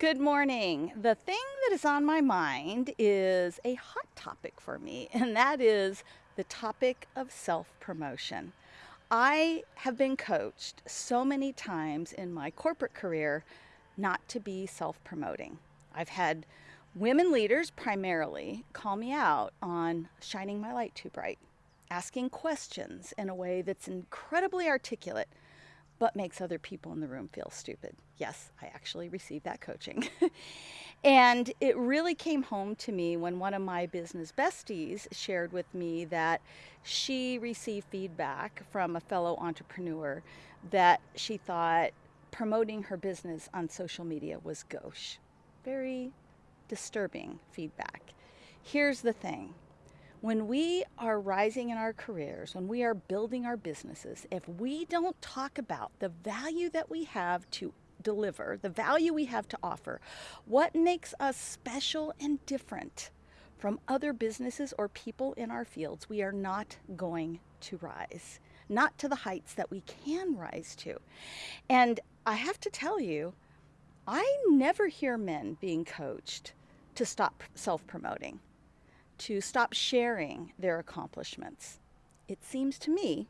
Good morning. The thing that is on my mind is a hot topic for me, and that is the topic of self promotion. I have been coached so many times in my corporate career not to be self promoting. I've had women leaders primarily call me out on shining my light too bright, asking questions in a way that's incredibly articulate but makes other people in the room feel stupid. Yes, I actually received that coaching. and it really came home to me when one of my business besties shared with me that she received feedback from a fellow entrepreneur that she thought promoting her business on social media was gauche. Very disturbing feedback. Here's the thing when we are rising in our careers, when we are building our businesses, if we don't talk about the value that we have to deliver, the value we have to offer, what makes us special and different from other businesses or people in our fields, we are not going to rise, not to the heights that we can rise to. And I have to tell you, I never hear men being coached to stop self promoting to stop sharing their accomplishments. It seems to me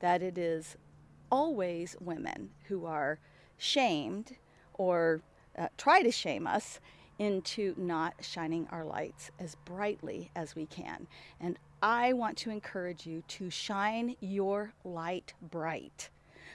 that it is always women who are shamed or uh, try to shame us into not shining our lights as brightly as we can. And I want to encourage you to shine your light bright.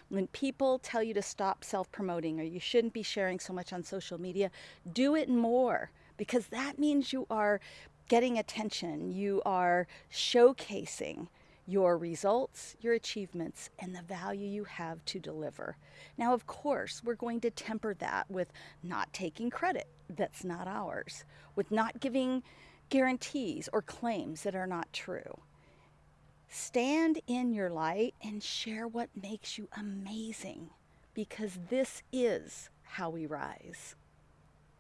When people tell you to stop self promoting or you shouldn't be sharing so much on social media, do it more because that means you are getting attention, you are showcasing your results, your achievements, and the value you have to deliver. Now, of course, we're going to temper that with not taking credit that's not ours, with not giving guarantees or claims that are not true. Stand in your light and share what makes you amazing because this is how we rise.